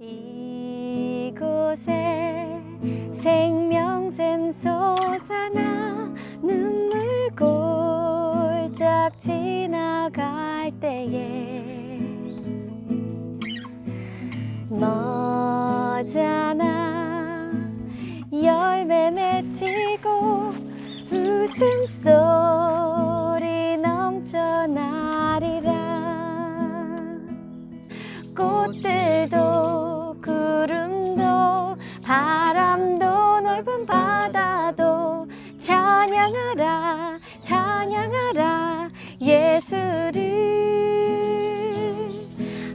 이곳에 생명샘 솟아나 눈물 골짝 지나갈 때에 머잖아 열매 맺히고 웃음소리 찬양하라 찬양하라 예수를.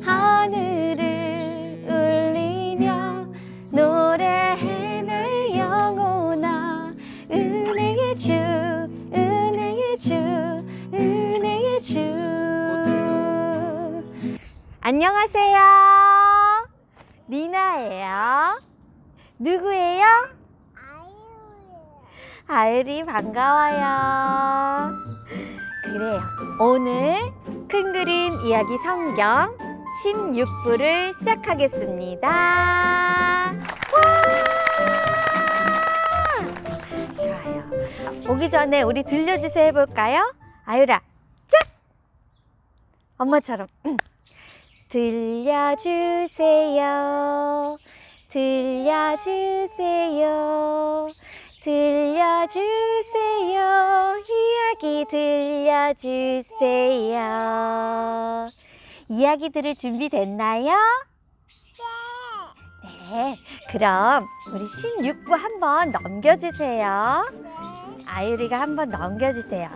하늘을 울리며 노래해 내 영혼아 은혜의 주 은혜의 주 은혜의 주. 안녕하세요. 미나예요. 누구예요? 아유리 반가워요. 그래요. 오늘 큰 그림 이야기 성경 16부를 시작하겠습니다. 와! 좋아요. 보기 전에 우리 들려주세요 해볼까요? 아유라 짝! 엄마처럼. 들려주세요. 들려주세요 들려주세요. 이야기 들려주세요. 이야기 들을 준비 됐나요? 네. 그럼 우리 16부 한번 넘겨주세요. 아유리가 한번 넘겨주세요.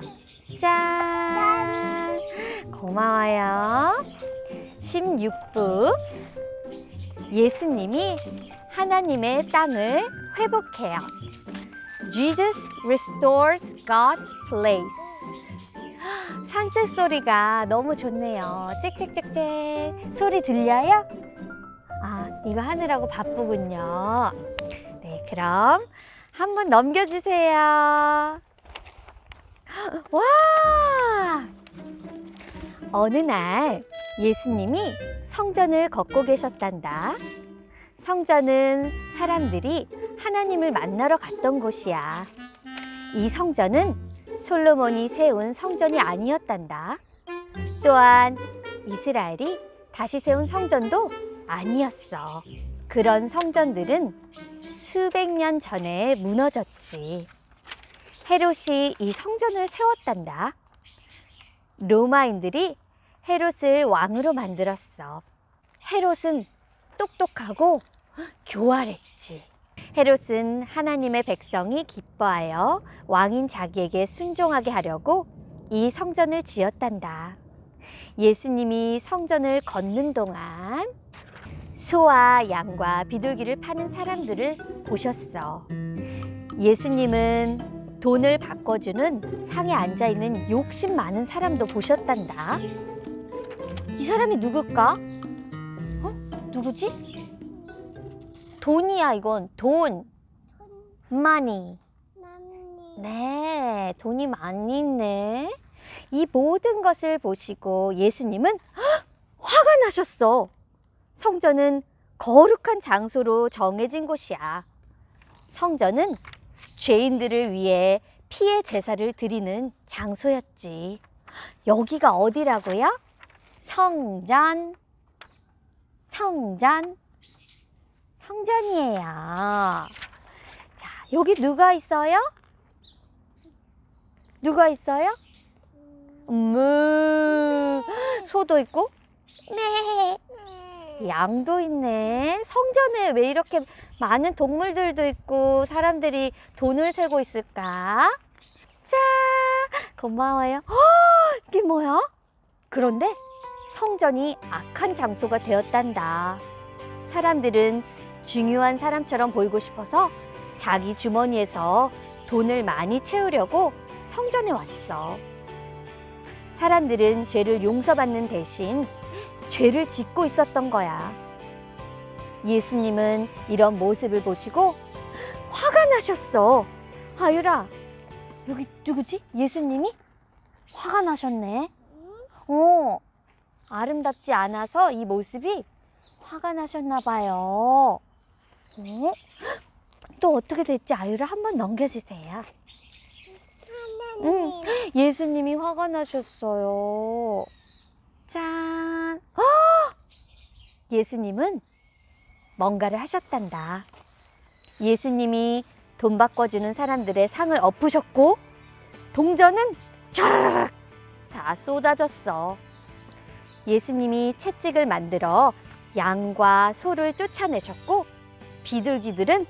짠. 고마워요. 16부. 예수님이 하나님의 땅을 회복해요. Jesus restores God's place. 산책 소리가 너무 좋네요. 찍찍찍찍 소리 들려요? 아, 이거 하느라고 바쁘군요. 네, 그럼 한번 넘겨주세요. 와! 어느 날 예수님이 성전을 걷고 계셨단다. 성전은 사람들이 하나님을 만나러 갔던 곳이야. 이 성전은 솔로몬이 세운 성전이 아니었단다. 또한 이스라엘이 다시 세운 성전도 아니었어. 그런 성전들은 수백 년 전에 무너졌지. 헤롯이 이 성전을 세웠단다. 로마인들이 헤롯을 왕으로 만들었어. 헤롯은 똑똑하고 교활했지. 헤롯은 하나님의 백성이 기뻐하여 왕인 자기에게 순종하게 하려고 이 성전을 지었단다. 예수님이 성전을 걷는 동안 소와 양과 비둘기를 파는 사람들을 보셨어. 예수님은 돈을 바꿔주는 상에 앉아있는 욕심 많은 사람도 보셨단다. 이 사람이 누굴까? 어? 누구지? 돈이야 이건. 돈. money. 네 돈이 많이 있네. 이 모든 것을 보시고 예수님은 헉! 화가 나셨어. 성전은 거룩한 장소로 정해진 곳이야. 성전은 죄인들을 위해 피해 제사를 드리는 장소였지. 여기가 어디라고요? 성전, 성전, 성전이에요. 자, 여기 누가 있어요? 누가 있어요? 음, 소도 있고, 네, 양도 있네. 성전에 왜 이렇게 많은 동물들도 있고 사람들이 돈을 세고 있을까? 자, 고마워요. 허, 이게 뭐야? 그런데 성전이 악한 장소가 되었단다. 사람들은 중요한 사람처럼 보이고 싶어서 자기 주머니에서 돈을 많이 채우려고 성전에 왔어. 사람들은 죄를 용서받는 대신 죄를 짓고 있었던 거야. 예수님은 이런 모습을 보시고 화가 나셨어. 아유라, 여기 누구지? 예수님이? 화가 나셨네. 어, 아름답지 않아서 이 모습이 화가 나셨나 봐요. 어? 또 어떻게 됐지? 아유를 한번 넘겨주세요. 응, 예수님이 화가 나셨어요. 짠. 헉! 예수님은 뭔가를 하셨단다. 예수님이 돈 바꿔주는 사람들의 상을 엎으셨고, 동전은 촤르륵 다 쏟아졌어. 예수님이 채찍을 만들어 양과 소를 쫓아내셨고, 비둘기들은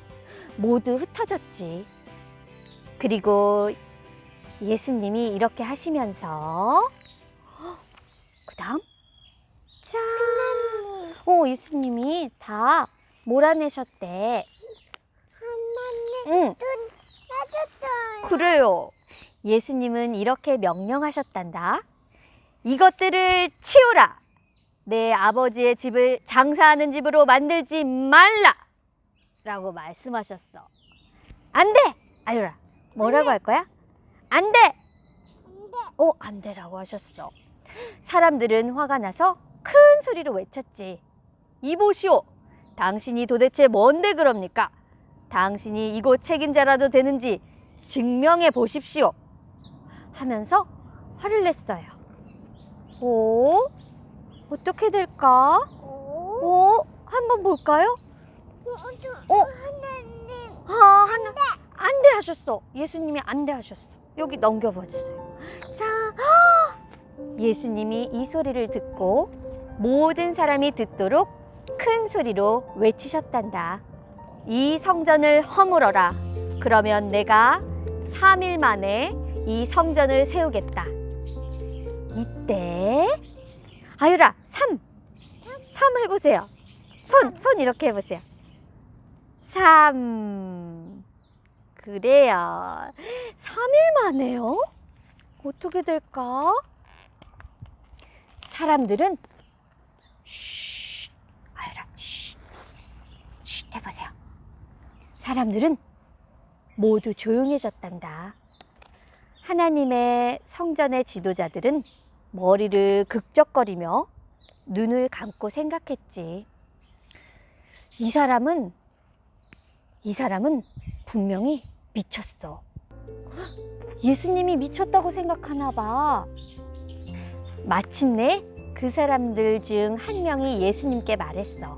모두 흩어졌지. 그리고 예수님이 이렇게 하시면서 그 다음 짠! 오 예수님이 다 몰아내셨대. 응, 그래요. 예수님은 이렇게 명령하셨단다. 이것들을 치우라. 내 아버지의 집을 장사하는 집으로 만들지 말라. 라고 말씀하셨어. 안 돼! 아유라, 뭐라고 할 거야? 안 돼! 어, 안 돼라고 하셨어. 사람들은 화가 나서 큰 소리로 외쳤지. 이보시오. 당신이 도대체 뭔데 그럽니까? 당신이 이곳 책임자라도 되는지 증명해 보십시오. 하면서 화를 냈어요. 오, 어떻게 될까? 오, 한번 볼까요? 어? 아, 하나, 안돼 하셨어. 예수님이 안돼 하셨어. 여기 넘겨봐 주세요. 자, 예수님이 이 소리를 듣고 모든 사람이 듣도록 큰 소리로 외치셨단다. 이 성전을 허물어라. 그러면 내가 3일 만에 이 성전을 세우겠다. 이때 아유라 3. 3 해보세요. 손, 손 이렇게 해보세요. 3. 그래요. 3일 만에요? 어떻게 될까? 사람들은 쉿, 아유라, 쉿, 쉿 해보세요. 사람들은 모두 조용해졌단다. 하나님의 성전의 지도자들은 머리를 극적거리며 눈을 감고 생각했지. 이 사람은, 이 사람은 분명히 미쳤어. 예수님이 미쳤다고 생각하나 봐. 마침내 그 사람들 중 한 명이 예수님께 말했어.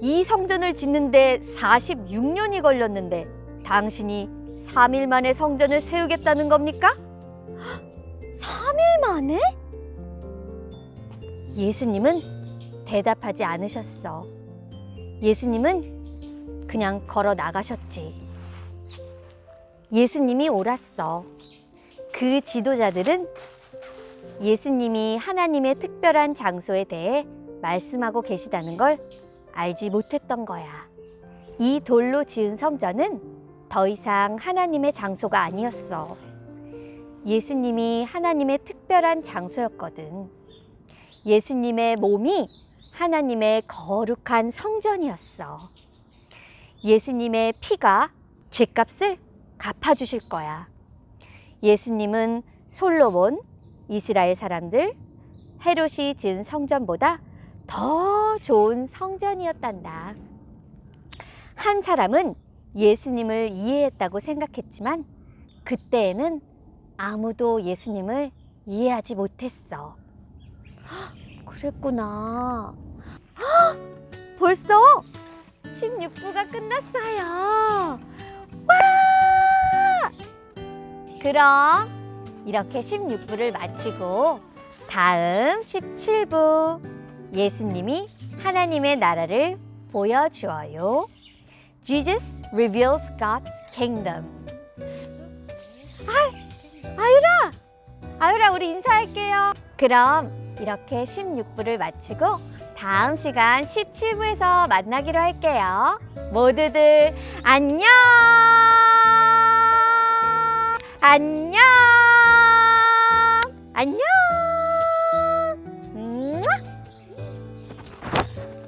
이 성전을 짓는데 46년이 걸렸는데 당신이 3일 만에 성전을 세우겠다는 겁니까? 3일 만에? 예수님은 대답하지 않으셨어. 예수님은 그냥 걸어 나가셨지. 예수님이 옳았어. 그 지도자들은 예수님이 하나님의 특별한 장소에 대해 말씀하고 계시다는 걸 알지 못했던 거야. 이 돌로 지은 성전은 더 이상 하나님의 장소가 아니었어. 예수님이 하나님의 특별한 장소였거든. 예수님의 몸이 하나님의 거룩한 성전이었어. 예수님의 피가 죄값을 갚아주실 거야. 예수님은 솔로몬, 이스라엘 사람들, 헤롯이 지은 성전보다 더 좋은 성전이었단다. 한 사람은 예수님을 이해했다고 생각했지만 그때에는 아무도 예수님을 이해하지 못했어. 헉, 그랬구나. 헉, 벌써 16부가 끝났어요. 와! 그럼 이렇게 16부를 마치고 다음 17부 예수님이 하나님의 나라를 보여주어요. Jesus reveals God's kingdom. 아, 아유라! 아유라, 우리 인사할게요. 그럼 이렇게 16부를 마치고 다음 시간 17부에서 만나기로 할게요. 모두들 안녕! 안녕! 안녕!